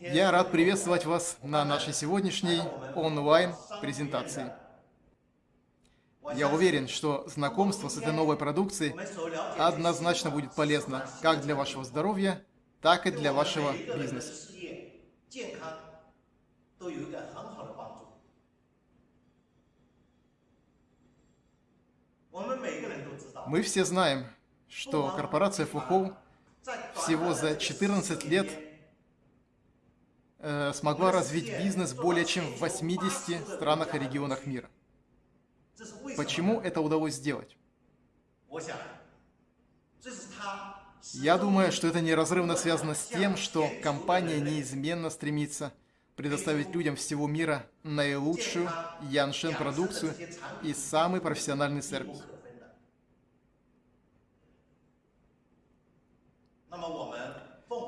Я рад приветствовать вас на нашей сегодняшней онлайн-презентации. Я уверен, что знакомство с этой новой продукцией однозначно будет полезно как для вашего здоровья, так и для вашего бизнеса. Мы все знаем, что корпорация Фухоу всего за 14 лет смогла развить бизнес более чем в 80 странах и регионах мира. Почему это удалось сделать? Я думаю, что это неразрывно связано с тем, что компания неизменно стремится предоставить людям всего мира наилучшую Яншен продукцию и самый профессиональный сервис.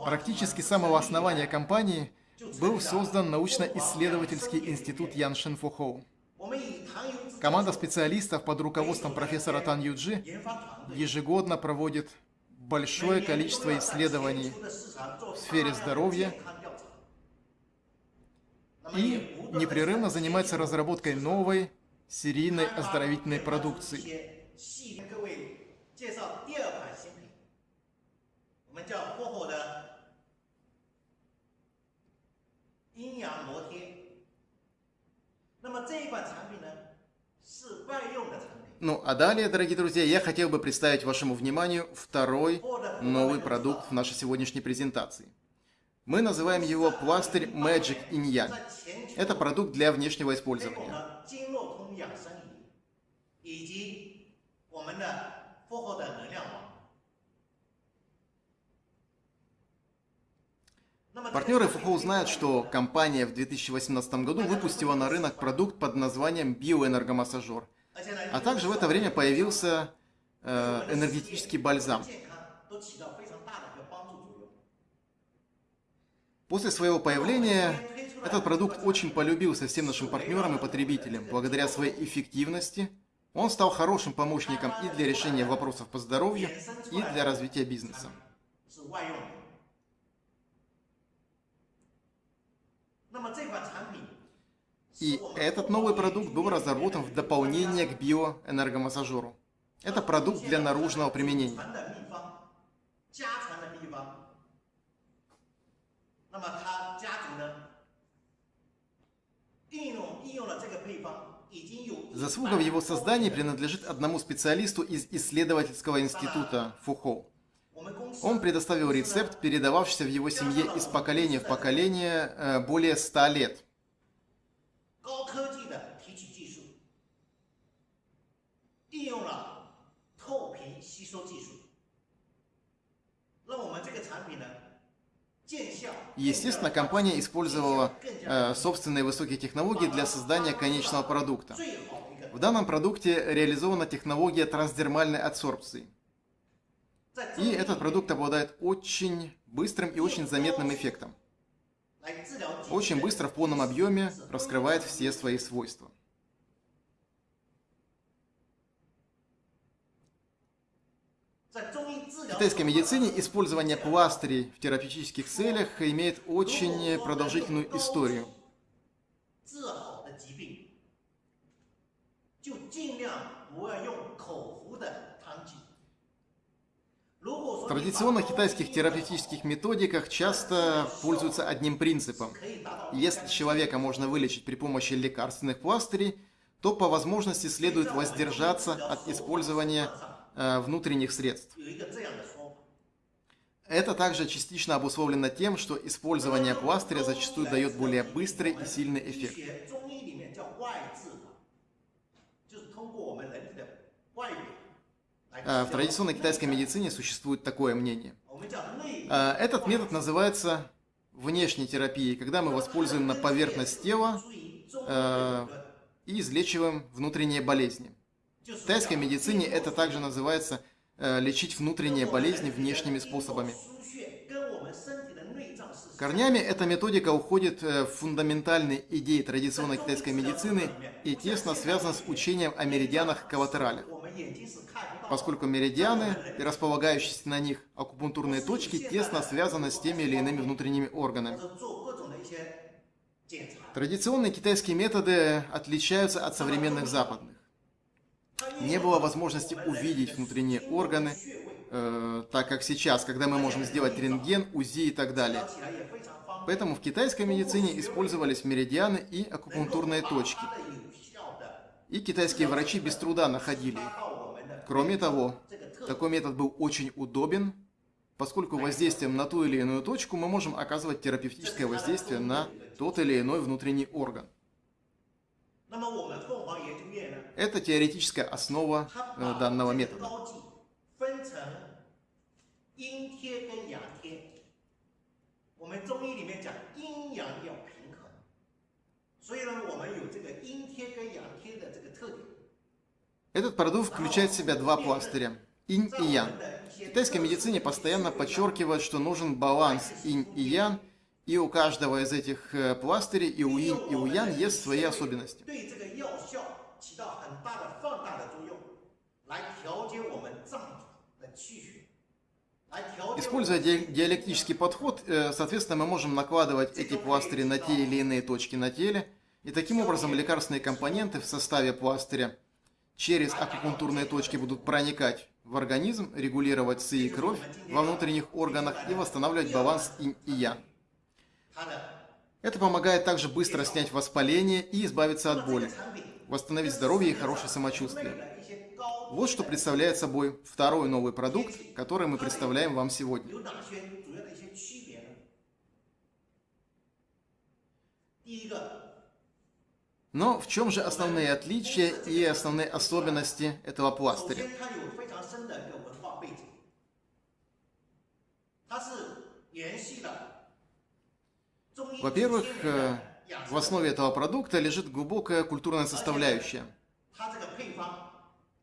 Практически с самого основания компании был создан научно-исследовательский институт Яншин Фухоу. Команда специалистов под руководством профессора Тан Юджи ежегодно проводит большое количество исследований в сфере здоровья и непрерывно занимается разработкой новой серийной оздоровительной продукции. Ну, а далее, дорогие друзья, я хотел бы представить вашему вниманию второй новый продукт в нашей сегодняшней презентации. Мы называем его пластырь Magic Inyan. Это продукт для внешнего использования. Партнеры ФХО знают, что компания в 2018 году выпустила на рынок продукт под названием биоэнергомассажер. А также в это время появился э, энергетический бальзам. После своего появления этот продукт очень полюбился всем нашим партнерам и потребителям. Благодаря своей эффективности он стал хорошим помощником и для решения вопросов по здоровью, и для развития бизнеса. И этот новый продукт был разработан в дополнение к биоэнергомассажеру. Это продукт для наружного применения. Заслуга в его создании принадлежит одному специалисту из исследовательского института Фухоу. Он предоставил рецепт, передававшийся в его семье из поколения в поколение э, более 100 лет. Естественно, компания использовала э, собственные высокие технологии для создания конечного продукта. В данном продукте реализована технология трансдермальной адсорбции. И этот продукт обладает очень быстрым и очень заметным эффектом. Очень быстро в полном объеме раскрывает все свои свойства. В китайской медицине использование пластырей в терапевтических целях имеет очень продолжительную историю. В традиционных китайских терапевтических методиках часто пользуются одним принципом. Если человека можно вылечить при помощи лекарственных пластырей, то по возможности следует воздержаться от использования Э, внутренних средств. Это также частично обусловлено тем, что использование пластыря зачастую дает более быстрый и сильный эффект. В традиционной китайской медицине существует такое мнение. Э, этот метод называется внешней терапией, когда мы воспользуем на поверхность тела и излечиваем внутренние болезни. В тайской медицине это также называется э, лечить внутренние болезни внешними способами. Корнями эта методика уходит э, в фундаментальные идеи традиционной китайской медицины и тесно связана с учением о меридианах коллатералях. Поскольку меридианы и располагающиеся на них акупунктурные точки тесно связаны с теми или иными внутренними органами. Традиционные китайские методы отличаются от современных западных. Не было возможности увидеть внутренние органы, э, так как сейчас, когда мы можем сделать рентген, УЗИ и так далее. Поэтому в китайской медицине использовались меридианы и акупунктурные точки. И китайские врачи без труда находили их. Кроме того, такой метод был очень удобен, поскольку воздействием на ту или иную точку мы можем оказывать терапевтическое воздействие на тот или иной внутренний орган. Это теоретическая основа э, данного метода. Этот продукт включает в себя два пластыря – инь и ян. В китайской медицине постоянно подчеркивают, что нужен баланс инь и ян, и у каждого из этих э, пластырей, и у инь, и у ян есть свои особенности. Используя диалектический подход, э, соответственно, мы можем накладывать эти пластыри на те или иные точки на теле, и таким образом лекарственные компоненты в составе пластыря через акупунктурные точки будут проникать в организм, регулировать ЦИ и кровь во внутренних органах и восстанавливать баланс инь и ян. Это помогает также быстро снять воспаление и избавиться от боли, восстановить здоровье и хорошее самочувствие. Вот что представляет собой второй новый продукт, который мы представляем вам сегодня. Но в чем же основные отличия и основные особенности этого пластыря? Во-первых, э, в основе этого продукта лежит глубокая культурная составляющая.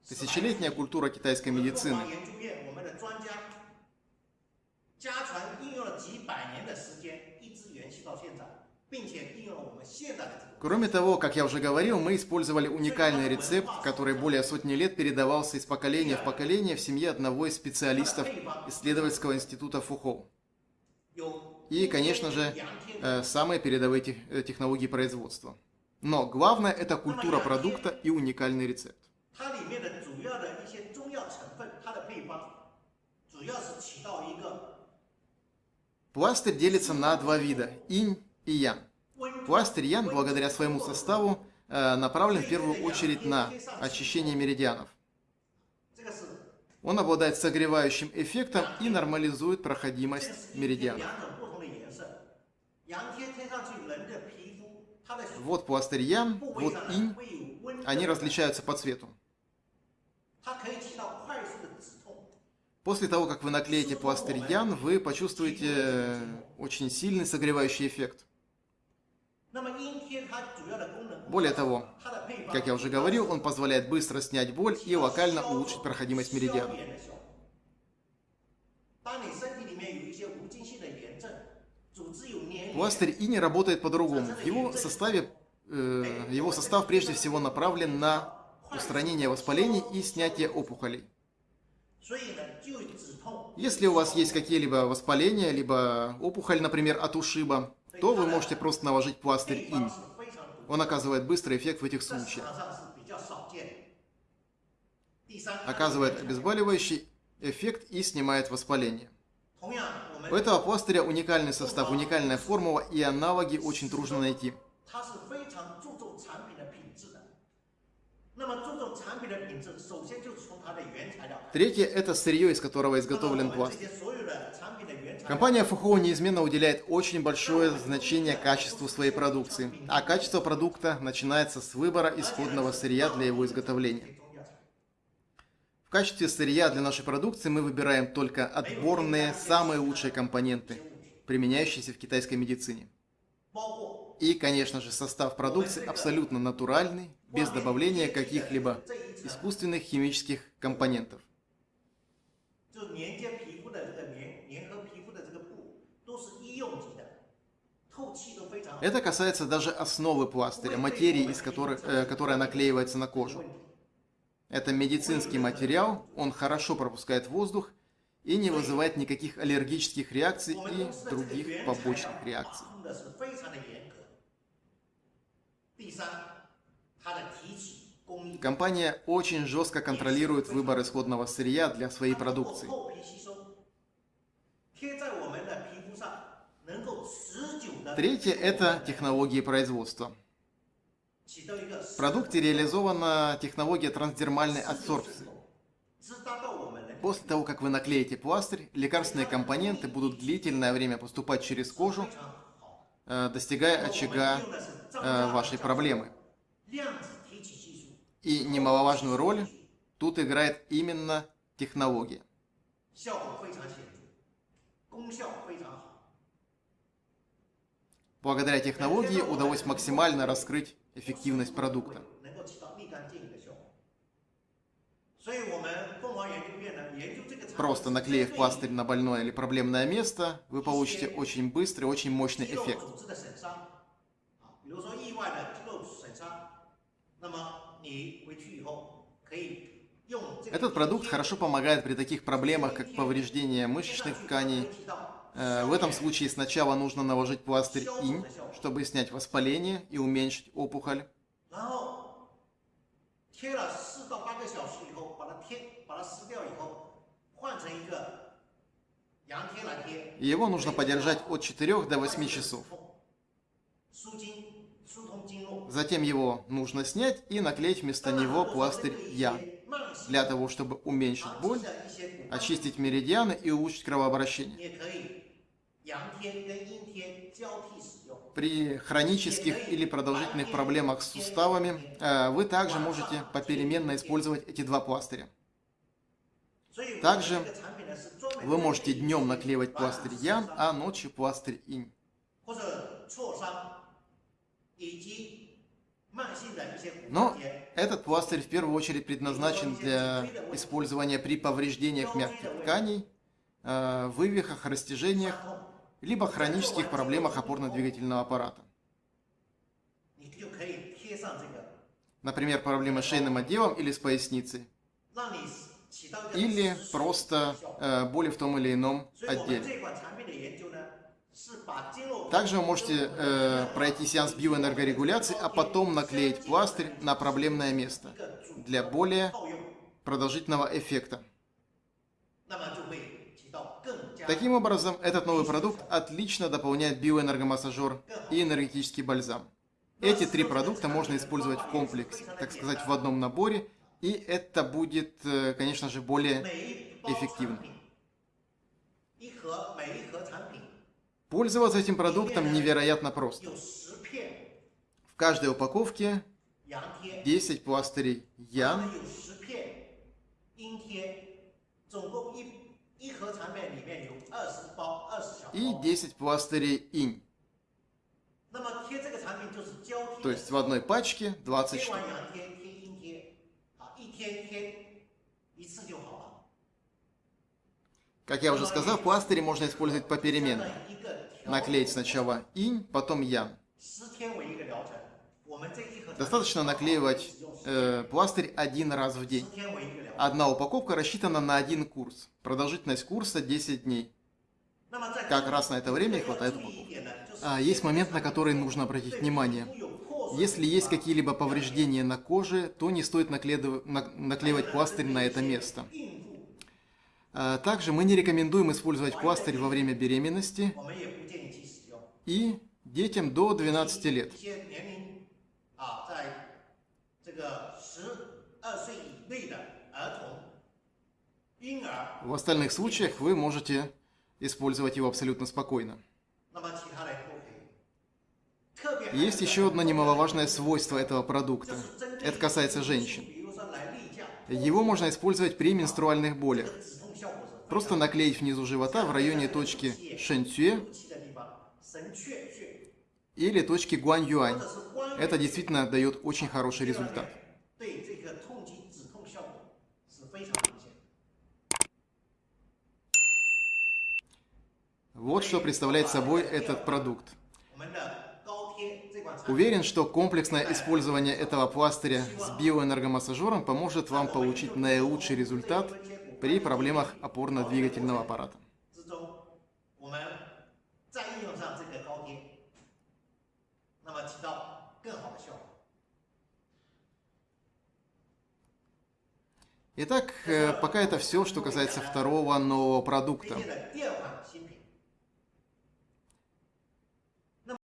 Тысячелетняя культура китайской медицины. Кроме того, как я уже говорил, мы использовали уникальный рецепт, который более сотни лет передавался из поколения в поколение в семье одного из специалистов исследовательского института Фухоу. И, конечно же, э, самые передовые э, технологии производства. Но главное – это культура продукта и уникальный рецепт. Пластырь делится на два вида – инь и ян. Пластырь Ян, благодаря своему составу, э, направлен в первую очередь на очищение меридианов. Он обладает согревающим эффектом и нормализует проходимость меридианов. Вот пластырь Ян, вот инь. Они различаются по цвету. После того, как вы наклеите пластырь Ян, вы почувствуете э, очень сильный согревающий эффект. Более того, как я уже говорил, он позволяет быстро снять боль и локально улучшить проходимость меридиана. Пластырь ини работает по-другому. Его составе, э, его состав прежде всего направлен на устранение воспалений и снятие опухолей. Если у вас есть какие-либо воспаления, либо опухоль, например, от ушиба, то вы можете просто наложить пластырь инь. Он оказывает быстрый эффект в этих случаях. Оказывает обезболивающий эффект и снимает воспаление. У этого пластыря уникальный состав, уникальная формула и аналоги очень трудно найти. Третье – это сырье, из которого изготовлен пластырь. Компания Fuhou неизменно уделяет очень большое значение качеству своей продукции, а качество продукта начинается с выбора исходного сырья для его изготовления. В качестве сырья для нашей продукции мы выбираем только отборные, самые лучшие компоненты, применяющиеся в китайской медицине. И, конечно же, состав продукции абсолютно натуральный, без добавления каких-либо искусственных химических компонентов. Это касается даже основы пластыря, материи, из которой, э, которая наклеивается на кожу. Это медицинский материал, он хорошо пропускает воздух и не вызывает никаких аллергических реакций и других побочных реакций. Компания очень жестко контролирует выбор исходного сырья для своей продукции. Третье – это технологии производства. В продукте реализована технология трансдермальной адсорбции. После того, как вы наклеите пластырь, лекарственные компоненты будут длительное время поступать через кожу Э, достигая очага э, вашей проблемы. И немаловажную роль тут играет именно технология. Благодаря технологии удалось максимально раскрыть эффективность продукта просто наклеив пластырь на больное или проблемное место, вы получите очень быстрый, очень мощный эффект. Этот продукт хорошо помогает при таких проблемах, как повреждение мышечных тканей. Э, в этом случае сначала нужно наложить пластырь инь, чтобы снять воспаление и уменьшить опухоль. Его нужно подержать от 4 до 8 часов. Затем его нужно снять и наклеить вместо него пластырь «Я», для того, чтобы уменьшить боль, очистить меридианы и улучшить кровообращение. При хронических или продолжительных проблемах с суставами э, вы также можете попеременно использовать эти два пластыря. Также вы можете днем наклеивать пластырь Ян, а ночью пластырь Инь. Но этот пластырь в первую очередь предназначен для использования при повреждениях мягких тканей, э, вывихах, растяжениях, либо хронических проблемах опорно-двигательного аппарата. Например, проблемы с шейным отделом или с поясницей или просто э, боли в том или ином отделе. Также вы можете э, пройти сеанс биоэнергорегуляции, а потом наклеить пластырь на проблемное место для более продолжительного эффекта. Таким образом, этот новый продукт отлично дополняет биоэнергомассажер и энергетический бальзам. Эти три продукта можно использовать в комплексе, так сказать, в одном наборе – и это будет, э, конечно же, более эффективно. Пользоваться этим продуктом невероятно просто. В каждой упаковке 10 пластырей ян. И 10 пластырей инь. То есть в одной пачке 20 штук. 完羊贴，贴阴贴，啊，一天贴一次就好了。 Как я уже сказал, пластыри можно использовать 这 попеременно. 样一个调 Наклеить сначала инь, потом ян. 十天为一个疗程，我们这一盒产品 Достаточно наклеивать э, пластырь один раз в день. 十天为一个疗程。 Одна упаковка рассчитана на один курс. Продолжительность курса 10 дней. 那么在 Как раз на это время и 要 хватает 注意一 упаковки. 点呢，就是 А, есть момент, на который нужно обратить внимание. Если есть какие-либо повреждения на коже, то не стоит наклеивать пластырь на это место. А, также мы не рекомендуем использовать пластырь во время беременности и детям до 12 лет. В остальных случаях вы можете использовать его абсолютно спокойно. Есть еще одно немаловажное свойство этого продукта. Это касается женщин. Его можно использовать при менструальных болях. Просто наклеить внизу живота в районе точки шэньцюэ или точки Гуаньюань. Это действительно дает очень хороший результат. Вот что представляет собой этот продукт. Уверен, что комплексное использование этого пластыря с биоэнергомассажером поможет вам получить наилучший результат при проблемах опорно-двигательного аппарата. Итак, э, пока это все, что касается второго нового продукта.